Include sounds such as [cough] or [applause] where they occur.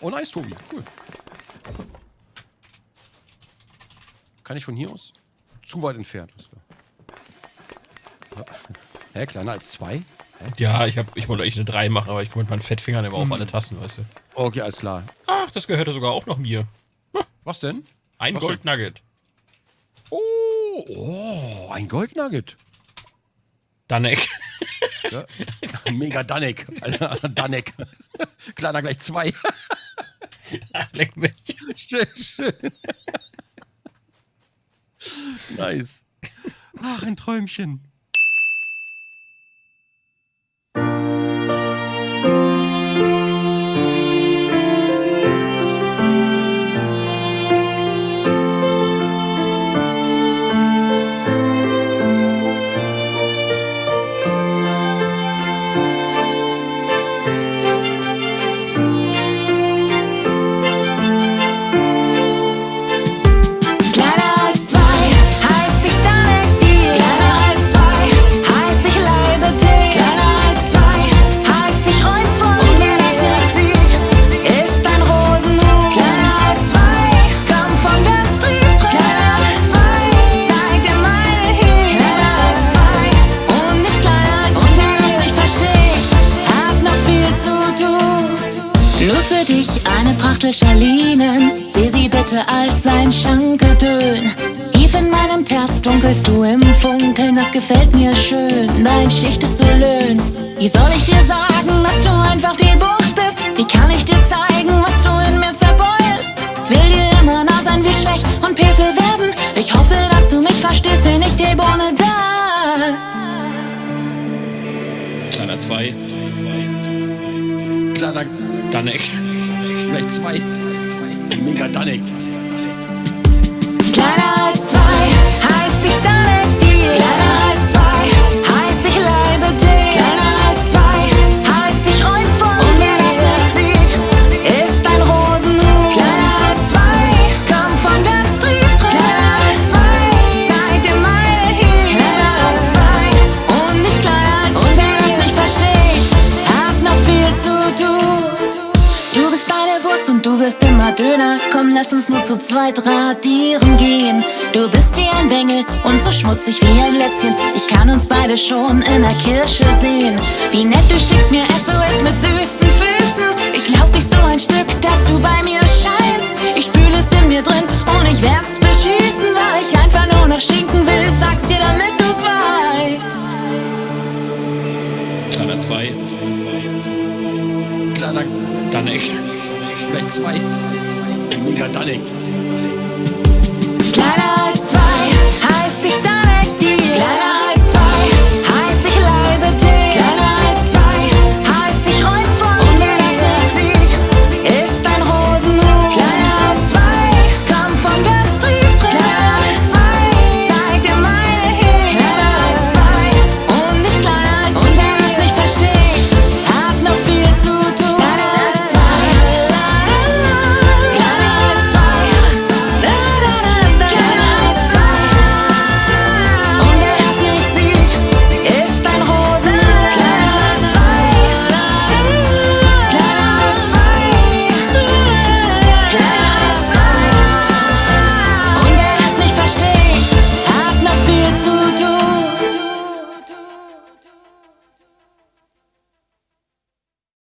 Oh, nice, Tobi. Cool. Kann ich von hier aus? Zu weit entfernt. Hä, kleiner als zwei? Hä? Ja, ich, hab, ich wollte eigentlich eine 3 machen, aber ich komme mit meinen Fettfingern immer auf Hm. alle Tasten, weißt du. Okay, alles klar. Ach, das gehörte sogar auch noch mir. Was denn? Ein Was? Goldnugget. Oh, oh, ein Goldnugget. Danek. Ja. Mega Danek. Alter, Danek. [laughs] Kleiner gleich zwei. Leck mich. [laughs] schön, schön. nice. Ach, ein Träumchen. Nur für dich eine Prachtel Schalinen. Sieh sie bitte als ein Schankedön. Tief in meinem Herz dunkelst du im Funkeln, das gefällt mir schön. Dein Schicht ist so löhn. Wie soll ich dir sagen, dass du einfach die Bucht bist? Wie kann ich dir zeigen, was du in mir zerbeulst? Will dir immer nah sein wie Schwäch und Pefel werden. Ich hoffe, dass du mich verstehst, wenn ich dir Bohne da. Kleiner 2. Kleiner Danek. gleich zwei. Mega Danek. Kleiner du wirst immer dünner. Komm, lass uns nur zu zweit radieren gehen. Du bist wie ein Bengel und so schmutzig wie ein Lätzchen. Ich kann uns beide schon in der Kirche sehen. Wie nett du schickst mir SOS mit süßen Füßen. Ich glaub dich so ein Stück, dass du bei mir scheißt. Ich spül es in mir drin und ich werd's beschießen, weil ich einfach nur noch schinken will. Sag's dir, damit du's weißt. Kleiner 2. Kleiner Danek. gleich zwei. Mega Danek. Kleiner